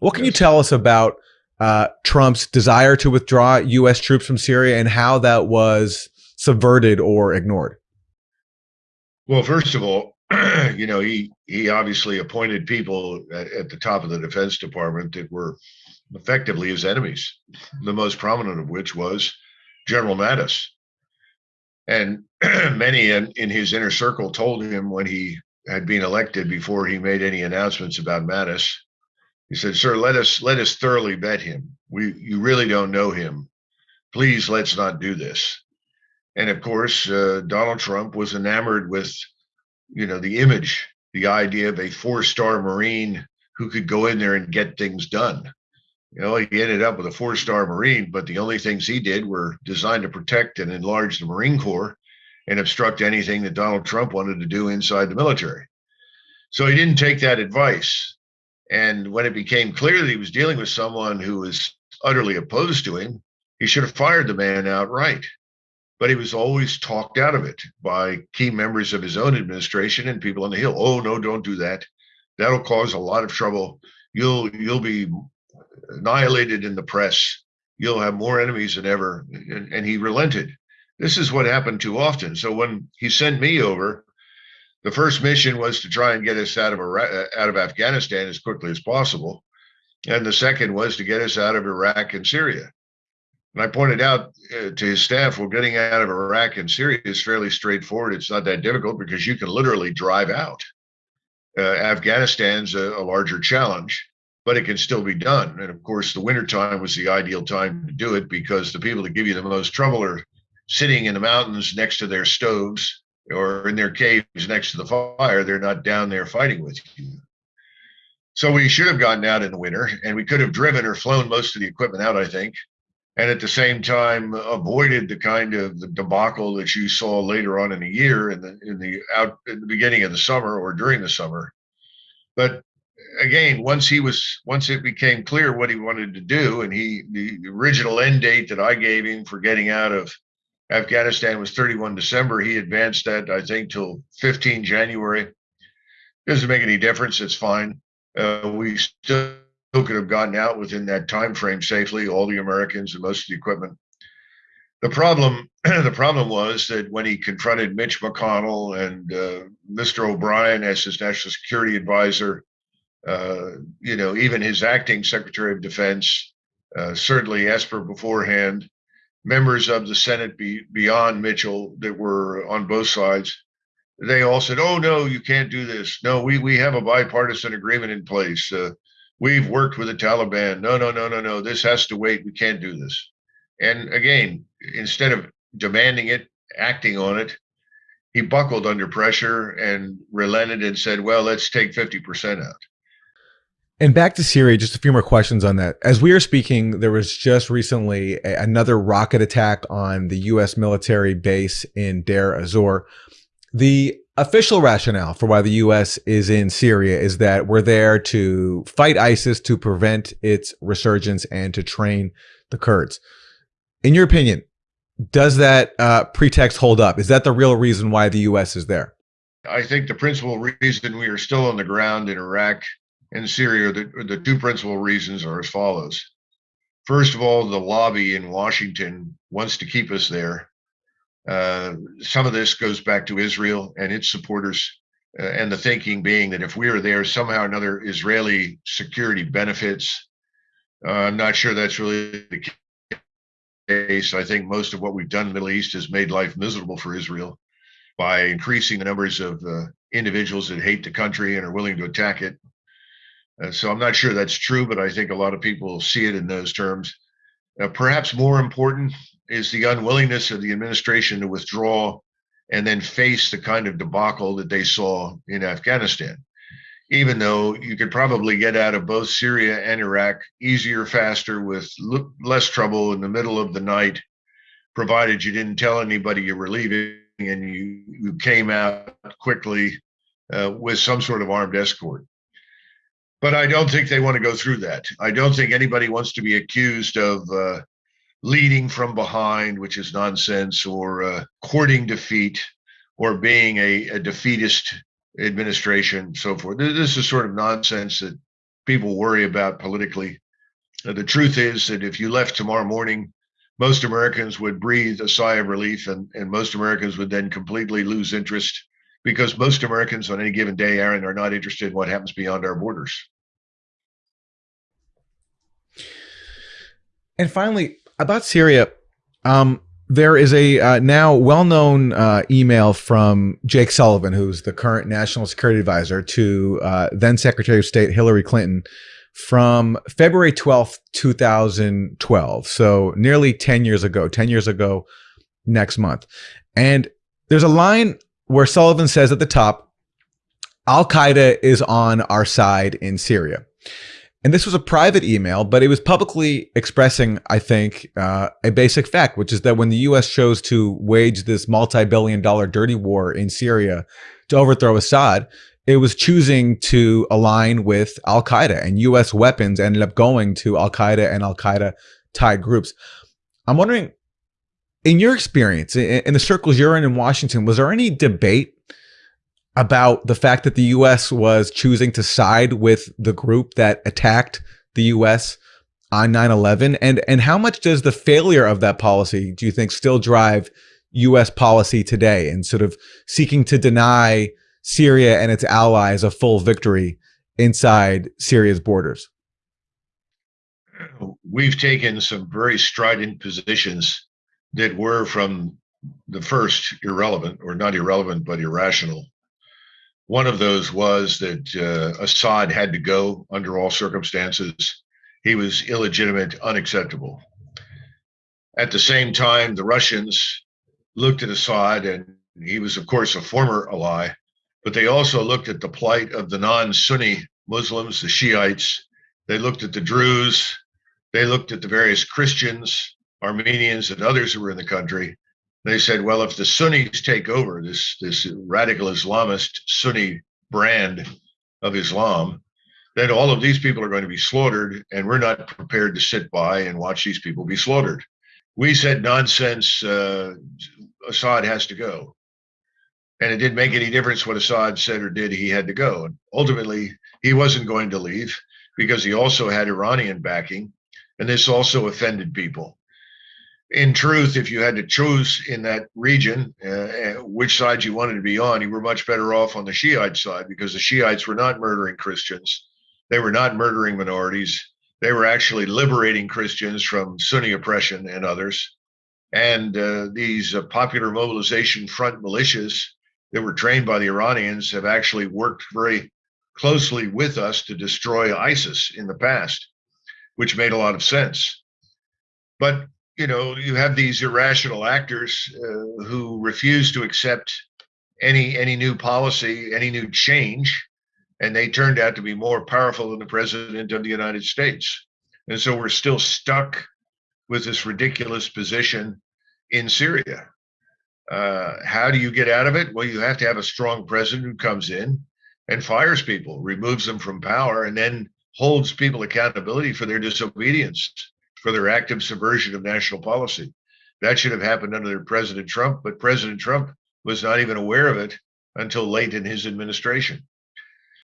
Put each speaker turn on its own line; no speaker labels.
What can you tell us about uh, Trump's desire to withdraw U.S. troops from Syria and how that was subverted or ignored?
Well, first of all, you know, he he obviously appointed people at, at, the top of the Defense Department that were effectively his enemies. The most prominent of which was General Mattis, and many in, in his inner circle told him when he had been elected before he made any announcements about Mattis. He said, "Sir, let us let us thoroughly vet him. We you really don't know him. Please let's not do this." And of course, uh, Donald Trump was enamored with, you know, the image, the idea of a four-star Marine who could go in there and get things done. You know, he ended up with a four-star Marine, but the only things he did were designed to protect and enlarge the Marine Corps and obstruct anything that Donald Trump wanted to do inside the military. So he didn't take that advice. And when it became clear that he was dealing with someone who was utterly opposed to him, he should have fired the man outright but he was always talked out of it by key members of his own administration and people on the hill. Oh no, don't do that. That'll cause a lot of trouble. You'll you'll be annihilated in the press. You'll have more enemies than ever. And, and he relented. This is what happened too often. So when he sent me over, the first mission was to try and get us out of Iraq, out of Afghanistan as quickly as possible, and the second was to get us out of Iraq and Syria. And I pointed out uh, to his staff, well, getting out of Iraq and Syria is fairly straightforward. It's not that difficult because you can literally drive out. Uh, Afghanistan's a, a, larger challenge, but it can still be done. And of course, the wintertime was the ideal time to do it because the people that give you the most trouble are sitting in the mountains next to their stoves or in their caves next to the fire. They're not down there fighting with you. So we should have gotten out in the winter and we could have driven or flown most of the equipment out, I think and at the same time avoided the kind of the debacle that you saw later on in the year in the in the out in the beginning of the summer or during the summer but again once he was once it became clear what he wanted to do and he the original end date that i gave him for getting out of afghanistan was 31 december he advanced that i think till 15 january doesn't make any difference it's fine uh, we still could have gotten out within that time frame safely, all the Americans and most of the equipment. The problem, the problem was that when he confronted Mitch McConnell and uh, Mr. O'Brien as his national security advisor, uh, you know, even his acting Secretary of Defense, uh, certainly Esper beforehand, members of the Senate be, beyond Mitchell that were on both sides, they all said, "Oh no, you can't do this. No, we we have a bipartisan agreement in place. Uh, we've worked with the Taliban. No, no, no, no, no. This has to wait. We can't do this. And again, instead of demanding it, acting on it, he buckled under pressure and relented and said, well, let's take 50% out.
And back to Syria, just a few more questions on that. As we are speaking, there was just recently a, another rocket attack on the U.S. military base in Deir ez-Zor. The official rationale for why the U.S. is in Syria is that we're there to fight ISIS, to prevent its resurgence, and to train the Kurds. In your opinion, does that uh, pretext hold up? Is that the real reason why the U.S. is there?
I think the principal reason we are still on the ground in Iraq and Syria, the, the two principal reasons are as follows. First of all, the lobby in Washington wants to keep us there uh, some of this goes back to Israel and its supporters, uh, and the thinking being that if we are there, somehow or another Israeli security benefits. Uh, I'm not sure that's really the case. I think most of what we've done in the Middle East has made life miserable for Israel by increasing the numbers of uh, individuals that hate the country and are willing to attack it. Uh, so I'm not sure that's true, but I think a lot of people see it in those terms. Uh, perhaps more important is the unwillingness of the administration to withdraw and then face the kind of debacle that they saw in Afghanistan. Even though you could probably get out of both Syria and Iraq easier, faster, with less trouble in the middle of the night, provided you didn't tell anybody you were leaving and you, you came out quickly uh, with some sort of armed escort. But I don't think they want to go through that. I don't think anybody wants to be accused of uh, leading from behind, which is nonsense, or uh, courting defeat, or being a, a defeatist administration, so forth. This is sort of nonsense that people worry about politically. Uh, the truth is that if you left tomorrow morning, most Americans would breathe a sigh of relief, and, and most Americans would then completely lose interest because most Americans on any given day, Aaron, are not interested in what happens beyond our borders.
And finally, about Syria, um, there is a uh, now well-known uh, email from Jake Sullivan, who's the current national security advisor to uh, then Secretary of State Hillary Clinton, from February twelfth, two thousand twelve. So nearly ten years ago. Ten years ago, next month, and there's a line where Sullivan says at the top, "Al Qaeda is on our side in Syria." And this was a private email, but it was publicly expressing, I think, uh, a basic fact, which is that when the U.S. chose to wage this multi-billion dollar dirty war in Syria to overthrow Assad, it was choosing to align with Al Qaeda, and U.S. weapons ended up going to Al Qaeda and Al Qaeda tied groups. I'm wondering, in your experience, in the circles you're in in Washington, was there any debate about the fact that the U.S. was choosing to side with the group that attacked the U.S. on 9/11, and and how much does the failure of that policy do you think still drive U.S. policy today and sort of seeking to deny Syria and its allies a full victory inside Syria's borders?
We've taken some very strident positions that were from the first irrelevant, or not irrelevant, but irrational. One of those was that uh, Assad had to go under all circumstances. He was illegitimate, unacceptable. At the same time, the Russians looked at Assad, and he was, of course, a former ally, but they also looked at the plight of the non Sunni Muslims, the Shiites. They looked at the Druze. They looked at the various Christians, Armenians, and others who were in the country. They said, well, if the Sunnis take over this this radical Islamist Sunni brand of Islam, then all of these people are going to be slaughtered, and we're not prepared to sit by and watch these people be slaughtered. We said, nonsense, uh, Assad has to go. And it didn't make any difference what Assad said or did, he had to go. And ultimately, he wasn't going to leave because he also had Iranian backing. And this also offended people in truth, if you had to choose in that region uh, uh, which side you wanted to be on, you were much better off on the Shiite side because the Shiites were not murdering Christians. They were not murdering minorities. They were actually liberating Christians from Sunni oppression and others. And uh, these uh, popular mobilization front militias that were trained by the Iranians have actually worked very closely with us to destroy ISIS in the past, which made a lot of sense. But you know, you have these irrational actors uh, who refuse to accept any any new policy, any new change, and they turned out to be more powerful than the president of the United States. And so we're still stuck with this ridiculous position in Syria. Uh, how do you get out of it? Well, you have to have a strong president who comes in and fires people, removes them from power, and then holds people accountability for their disobedience for their active subversion of national policy. That should have happened under President Trump, but President Trump was not even aware of it until late in his administration.